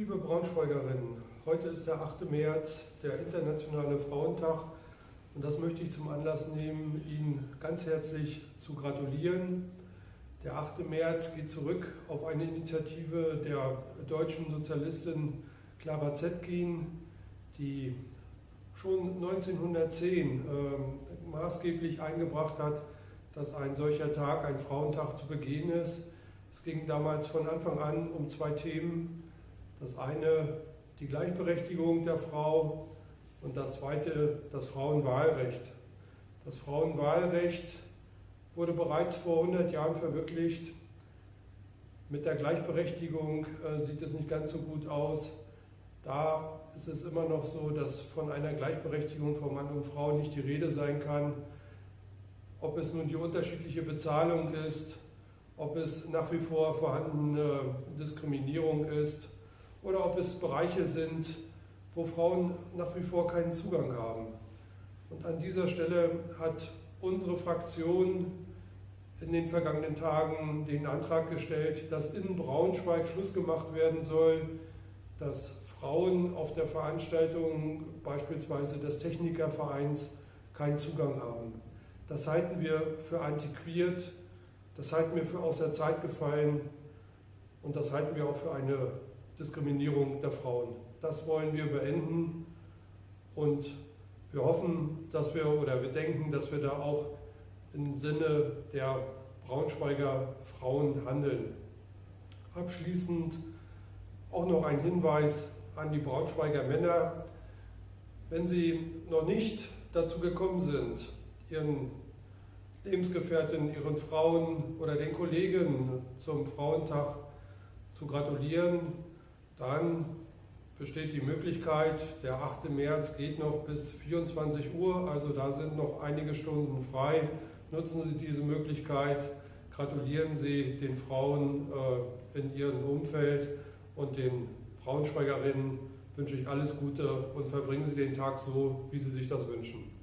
Liebe Braunschweigerinnen, heute ist der 8. März, der Internationale Frauentag und das möchte ich zum Anlass nehmen, Ihnen ganz herzlich zu gratulieren. Der 8. März geht zurück auf eine Initiative der deutschen Sozialistin Clara Zetkin, die schon 1910 äh, maßgeblich eingebracht hat, dass ein solcher Tag, ein Frauentag zu begehen ist. Es ging damals von Anfang an um zwei Themen. Das eine die Gleichberechtigung der Frau und das zweite das Frauenwahlrecht. Das Frauenwahlrecht wurde bereits vor 100 Jahren verwirklicht. Mit der Gleichberechtigung äh, sieht es nicht ganz so gut aus. Da ist es immer noch so, dass von einer Gleichberechtigung von Mann und Frau nicht die Rede sein kann. Ob es nun die unterschiedliche Bezahlung ist, ob es nach wie vor vorhandene Diskriminierung ist oder ob es Bereiche sind, wo Frauen nach wie vor keinen Zugang haben. Und an dieser Stelle hat unsere Fraktion in den vergangenen Tagen den Antrag gestellt, dass in Braunschweig Schluss gemacht werden soll, dass Frauen auf der Veranstaltung beispielsweise des Technikervereins keinen Zugang haben. Das halten wir für antiquiert, das halten wir für außer Zeit gefallen und das halten wir auch für eine Diskriminierung der Frauen. Das wollen wir beenden und wir hoffen, dass wir oder wir denken, dass wir da auch im Sinne der Braunschweiger Frauen handeln. Abschließend auch noch ein Hinweis an die Braunschweiger Männer. Wenn Sie noch nicht dazu gekommen sind, Ihren Lebensgefährtinnen, Ihren Frauen oder den Kollegen zum Frauentag zu gratulieren, dann besteht die Möglichkeit, der 8. März geht noch bis 24 Uhr, also da sind noch einige Stunden frei. Nutzen Sie diese Möglichkeit, gratulieren Sie den Frauen äh, in Ihrem Umfeld und den Braunschweigerinnen wünsche ich alles Gute und verbringen Sie den Tag so, wie Sie sich das wünschen.